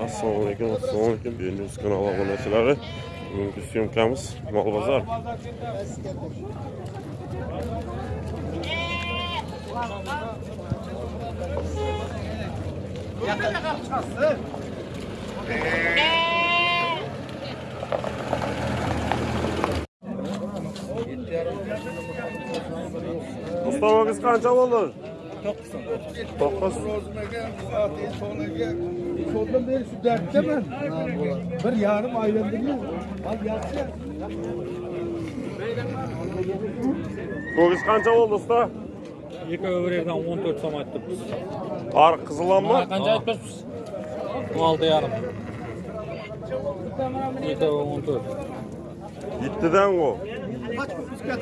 assalomu alaykum assalomu alaykum benduz kanali obunachilari bugungi syomkamiz mol bozor Mustafa'nız qancha bo'ldi? 9. Sondan beri şu dertte ben. Bir yarım aylandır mı? Al yatsın. Ko'giz qancha bo'ldi usta? Екі өбірерден 14 сом айттық біз. Ari qizilanma? Қанша айтпақпыз? 16 ярым. Екі 14. Yettidan o. Kaç bisiklet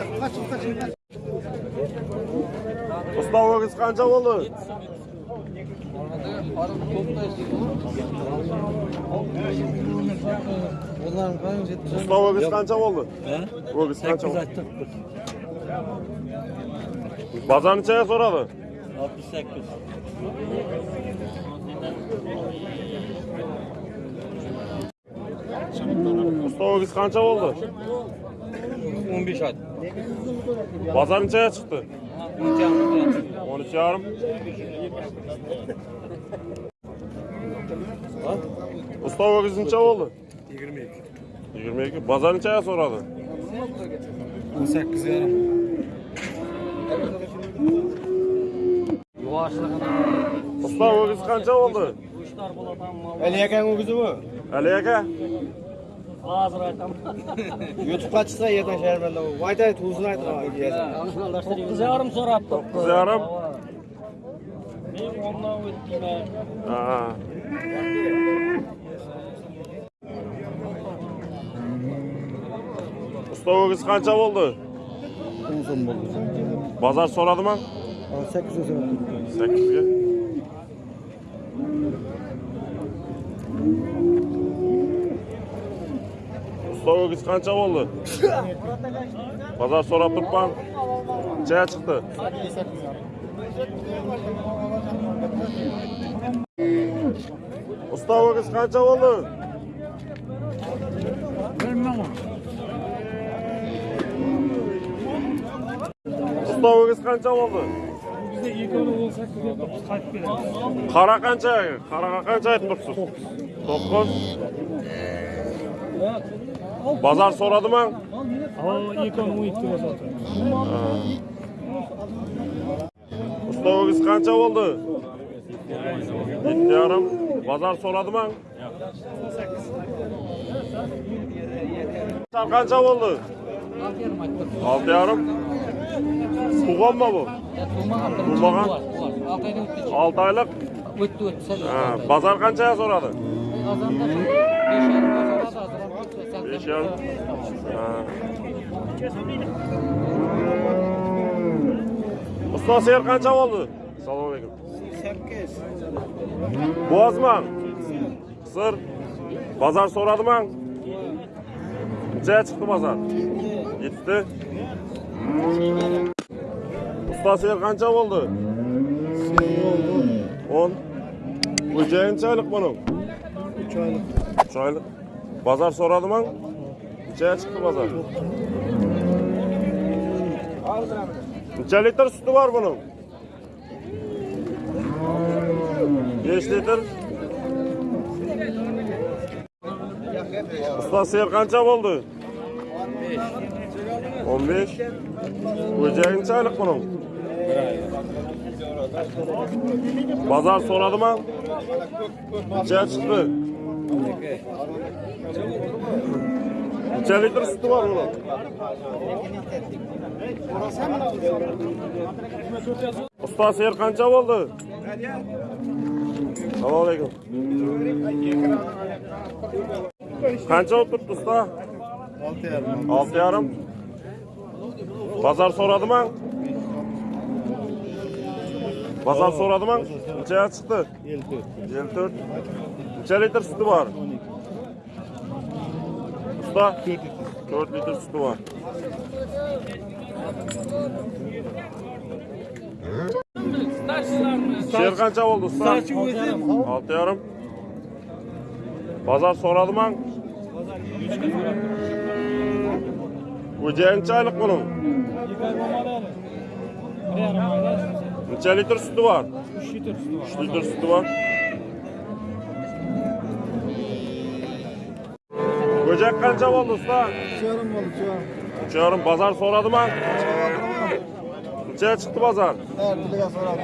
qancha bo'ldi? Onların kanı jet. Usta ko'giz qancha bo'ldi? Ko'giz qancha 8 bo'ldi? ayttık biz. Bozor nechaga so'radi? 68. Usta ko'giz qancha Want to? Ұстау өгізін ча болды? 22. 22. Базарын чая сұрады? 18 ярым. Ұстау өгізі қанша болды? 3 тар болады. Әлияка өгізі бұл? hozir aytaman youtubega chiqsa yerdan sharmanda bo'lib aytay o'zini aytadi to'qqiz yarim so'rabdi to'qqiz yarim men o'ndan o'tdinglar ustovogiz qancha bo'ldi? O'n so'm bo'ldi. Bozor so'radimi? Sakkizga so'radi sakkizga согогіз қанша болды базар сұрап тұрпан Жай шықты ұста өгіз қанша болды бір мың қанша болды бізде қайтып келеді қара қанша қараға қанша айтып тұрсыз тоғыз Bozor so'radimi? Usta ko'giz qancha bo'ldi? 7 yarim. Bozor so'radimi? Qancha bo'ldi? 6 yarim. Tug'anmi bu? Tug'magan. 6 oylik. O'tdi o'tdi. Ha, bozor qanchaga so'radi? Azanda 5 yarim soradi. 5 yarim. Ha. Usta ser qancha bo'ldi? Assalomu alaykum. 8. Bo'zmi? Sir. Bozor so'radimi? Necha chiqdi bozor? 7. Usta ser qancha bo'ldi? 10. Xo'jayinchalik buning? 3 aylık. 3 oylik. Bozor so'radimi? Necha chiqdi bozor? Necha litr suti bor buning? 5 litr. Usta ser qancha bo'ldi? 15. 15. Xo'jayinchalik buning? Bozor so'radimi? Necha chiqdi? Neçə litr sütü var oğlum? Usta seyir qancha bo'ldi? Assalomu alaykum. Qancha o'tirdi usta? 6.5. 6.5. Bazar so'radimi? Bazar so'radimi? Nechaga chiqdi? 54. 54. Necha litr sütü var? 12. suda 4 litre su var. Şehir kança oldu usta? 6 yarım. Pazar soradım an. Ucağın çaylık bunun. Neçe litre sütü var? 3 litre sütü var. 3 litre sütü var. Böcek kança oldu usta? Çağırım oldu çağırım. Uçuyorum pazar soradı mı? Neçeye çıktı pazar? Her bir lira sonra.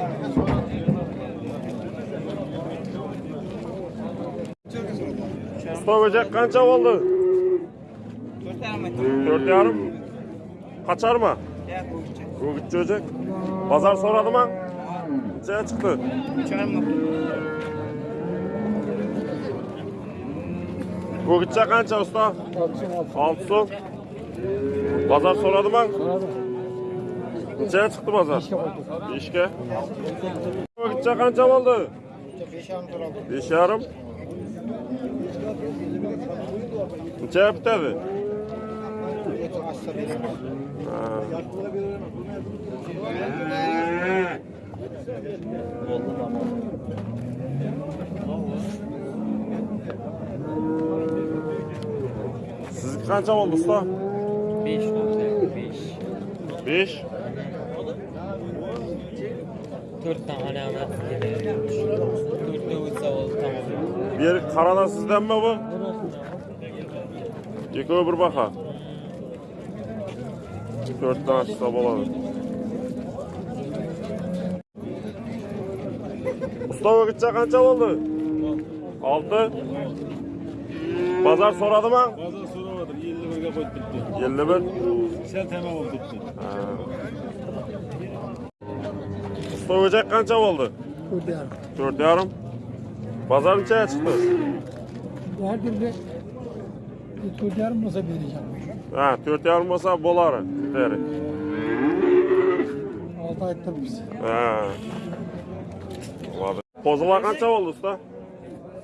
Usta böcek kança oldu? Dört yarım. Kaçar mı? Bu gidecek böcek. Pazar soradı mı? Neçeye çıktı? Bu gidecek kança usta? Altı son. Pazar soradı mı? Neçeye çıktı pazar? İşke. Bu gidecek kança oldu? Beş yarım. Neçeye bitedi? Ha. Siz kança oldu usta? 5 olacak 5. 5. 4 tane. 4 oldu tamam. Bir karada sizden mi bu? İki öbür baka. Dört tane çıksa boladı. Usta gidecek kança oldu? Altı. Pazar soradı mı? Pazar soramadım. 50 liraya koyup bitti. 51. Sen tamam oldu bitti. Ha. Usta gidecek kança oldu? Dört yarım. Dört yarım. Pazar neçeye çıktı? Her birine dört yarım olsa vereceğim. Ha, dört yarım olsa boları. Deri. Altı aydır biz. Ha. Kozula kança oldu usta?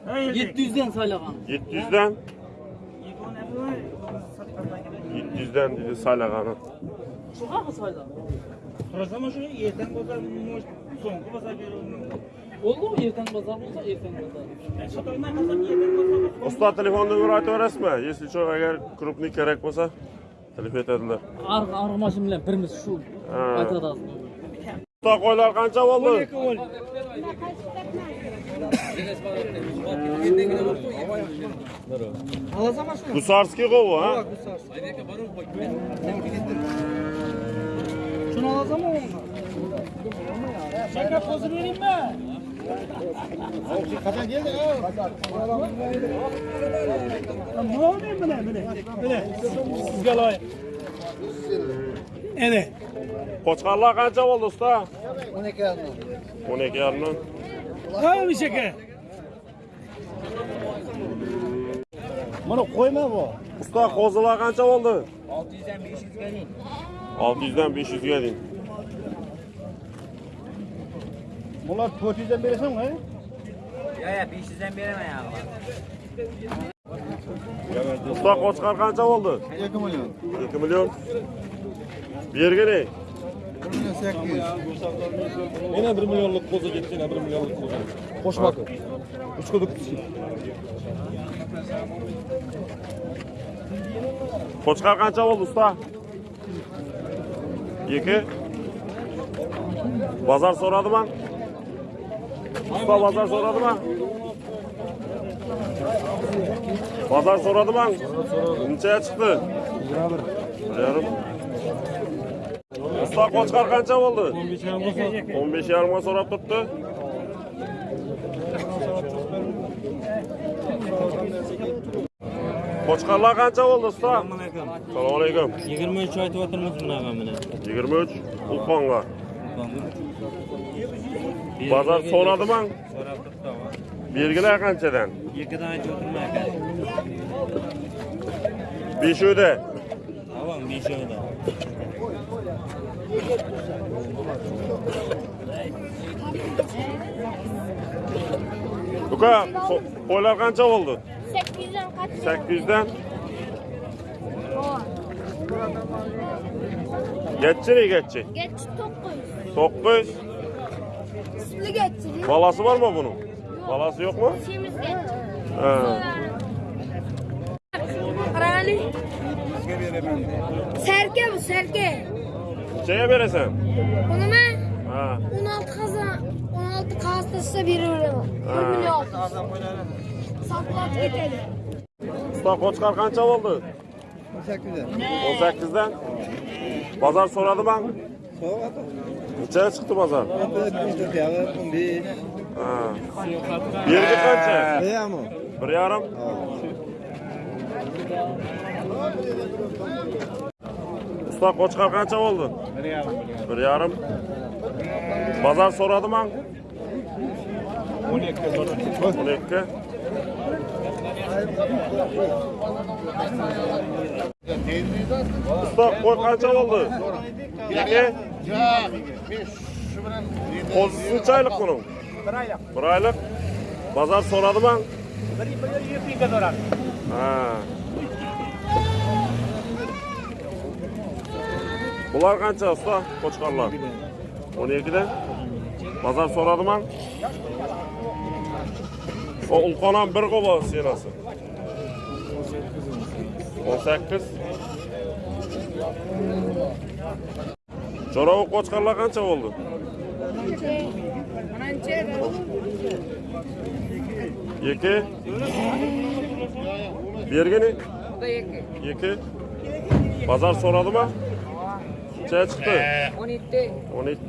700'den saylagan. 700'den. 700'den dedi Salagan'ın. Çıkar mı saylagan? Sorasam şu yerden bozar soğuk bozar Oldu mu erken pazar olsa erken pazar. Satanlar nasıl yerden bozar? Usta telefon numarayı aytaverasizmi? Если что, agar krupniy kerak bo'lsa, telefon etadilar. Arq arg'amashim bilan birimiz shu Ha. aytadi. Usta qo'ylar qancha bo'ldi? Gusarskiy qo'vi, ha? Şunu alacağım mı Şaka pozu vereyim mi? Kaçan geldi ha? Ne oluyor ne? Bu ne? Siz gel ay. Evet. Qo'chqarlar qancha bo'ldi usta? 12 yarım. 12 yarimdan. Hamishaga. Mana qo'yma bu. Usta qo'zilar qancha bo'ldi? 600 dan 500 ga ding. 600 dan 500 ga ding. Bular 400 dan berasanmi? Ya, ya, 500 dan beraman ya. Ustoq qochqar qancha bo'ldi? 2 million. 2 million. Bergani? 800. Yine 1 milyonluk kozu gitti yine 1 milyonluk kozu. Hoş bakın. Üç koduk. Qo'chqar qancha bo'ldi usta? 2. Bozor so'radimi? Usta bozor so'radimi? Bozor so'radimi? Nechaga chiqdi? Yarim. Usta qo'chqar qancha bo'ldi? 15 yarimga so'rab turibdi. Qo'chqarlar qancha bo'ldi usta? Assalomu alaykum. 23 aytib o'tirmiz bunaqa mana. 23 Ulqonga. Bozor so'radimi? So'rab turibdi. Belgilar qanchadan? Yirgadan aytib o'tirmay ekan. 5 uyda. Avam 5 oyda. Luka, boylar qancha bo'ldi? 800 dan qancha? 800 dan. Geççirik geççi. Geç 900. 900. Sütlü geççirik. Balası var mı bunun? Yok. Balası yok mu? Şeyimiz geç. Ha. Rani. Serke bu serke. Şeye veresen. Bunu mu? Ha. 16 kazan 16 kastası bir euro. Ha. 1 milyon. Saklat gidelim. Usta Koçkar kança oldu? 18'den. Pazar soradı ben. Neçeye çıktı pazar? Ha. Yergi kança? Bir yarım. Usta Koçkar kança oldu? Bir yarım. Pazar soradı mı? 12. 12. Usta koy kança oldu? İki. Kozisi çaylık bunun. Bir aylık. Bir aylık. Pazar soradı mı? Bir bir yirmi iki dolar. Ha. Bunlar kança usta? Koçkarlar. 12'de. Pazar soradı mı? O ulkonan bir kova sinası. 18. Çorağı koçkarlar kança oldu? İki. Bergeni? İki. Pazar soradı mı? Çaya çıktı. 17. 17.